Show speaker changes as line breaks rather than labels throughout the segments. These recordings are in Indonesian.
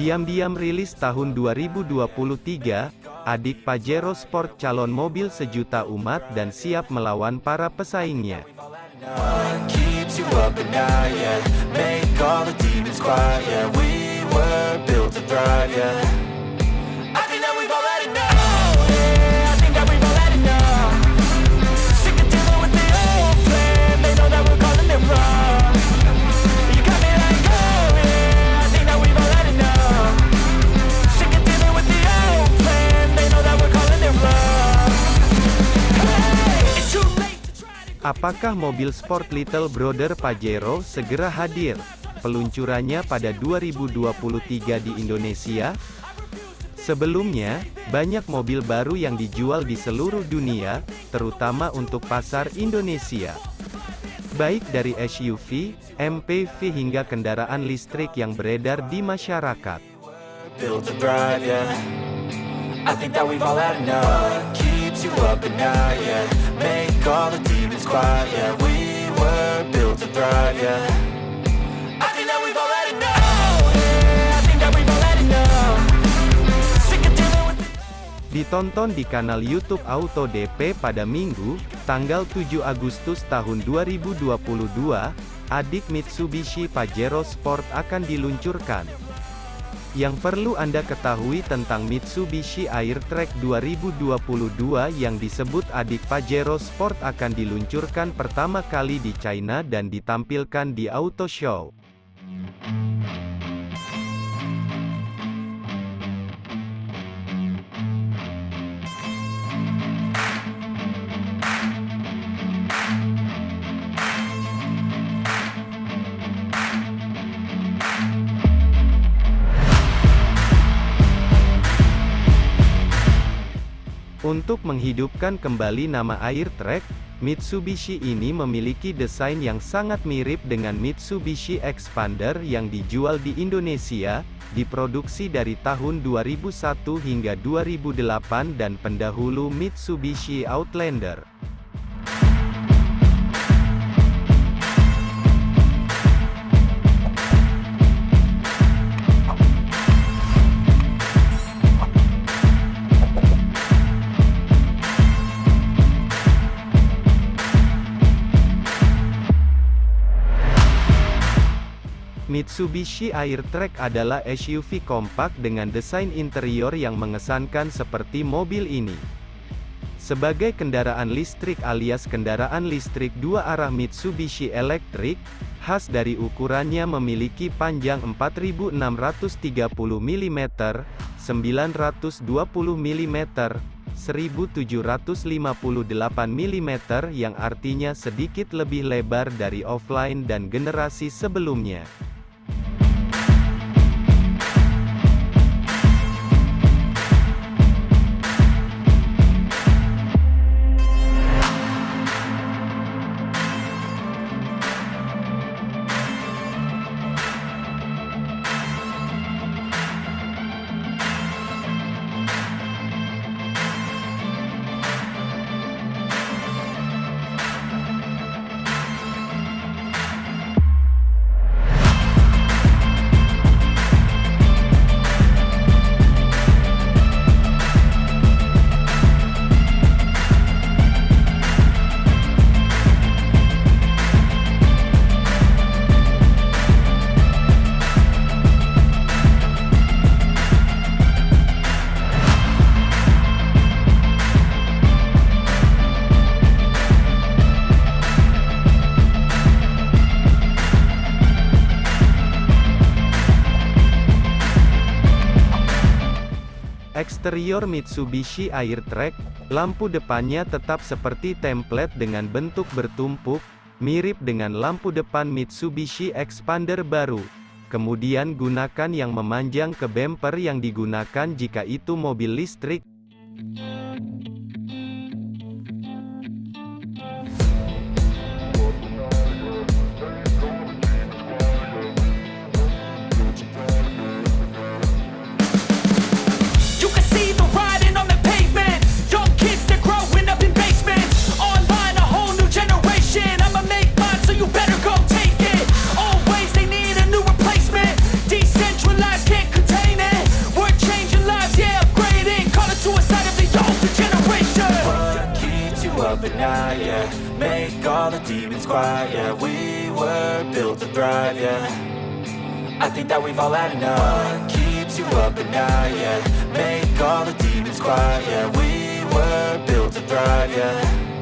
Diam-diam rilis tahun 2023, adik Pajero Sport calon mobil sejuta umat dan siap melawan para pesaingnya. Apakah mobil sport Little Brother Pajero segera hadir? Peluncurannya pada 2023 di Indonesia? Sebelumnya, banyak mobil baru yang dijual di seluruh dunia, terutama untuk pasar Indonesia. Baik dari SUV, MPV hingga kendaraan listrik yang beredar di masyarakat.
I think that we've all had enough. Keeps you up at night, yeah. Make all the demons quiet, yeah. We were built to thrive, yeah.
Ditonton di kanal YouTube Auto DP pada Minggu, tanggal 7 Agustus tahun 2022, adik Mitsubishi Pajero Sport akan diluncurkan. Yang perlu Anda ketahui tentang Mitsubishi Airtrack 2022 yang disebut adik Pajero Sport akan diluncurkan pertama kali di China dan ditampilkan di Auto Show. Untuk menghidupkan kembali nama Airtrack, Mitsubishi ini memiliki desain yang sangat mirip dengan Mitsubishi Expander yang dijual di Indonesia, diproduksi dari tahun 2001 hingga 2008 dan pendahulu Mitsubishi Outlander. Mitsubishi Airtrack adalah SUV kompak dengan desain interior yang mengesankan seperti mobil ini. Sebagai kendaraan listrik alias kendaraan listrik dua arah Mitsubishi Electric, khas dari ukurannya memiliki panjang 4630 mm, 920 mm, 1758 mm yang artinya sedikit lebih lebar dari offline dan generasi sebelumnya. Eksterior Mitsubishi Airtrack, lampu depannya tetap seperti template dengan bentuk bertumpuk, mirip dengan lampu depan Mitsubishi Expander baru. Kemudian gunakan yang memanjang ke bumper yang digunakan jika itu mobil listrik.
All the demons quiet, yeah We were built to thrive, yeah. I think that we've all had enough. What keeps you up at night, yeah? Make all the demons quiet, yeah We were built to thrive, yeah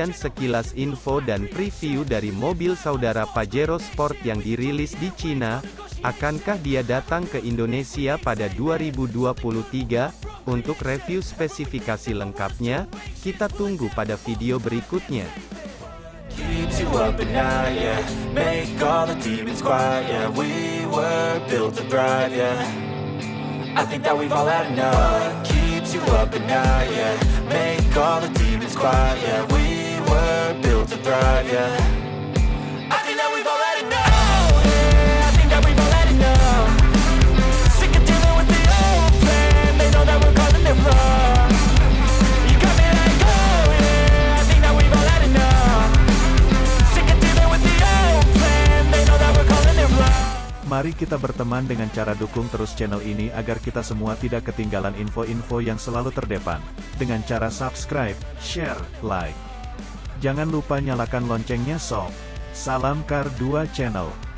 Demikian sekilas info dan preview dari mobil saudara Pajero Sport yang dirilis di Cina. Akankah dia datang ke Indonesia pada 2023? Untuk review spesifikasi lengkapnya, kita tunggu pada video berikutnya.
I think that we've all had enough keeps you up at night, yeah Make all the demons quiet, yeah We thrive, yeah I think that we've all had enough Yeah, I think that we've all had enough Sick of dealing with the old plan. They know that we're calling it wrong. You got me like, oh yeah I think that we've all had enough Sick of dealing with the old plan. They know that we're calling it wrong.
Mari kita berteman dengan cara dukung terus channel ini agar kita semua tidak ketinggalan info-info yang selalu terdepan. Dengan cara subscribe, share, like. Jangan lupa nyalakan loncengnya sob. Salam Kar 2 Channel.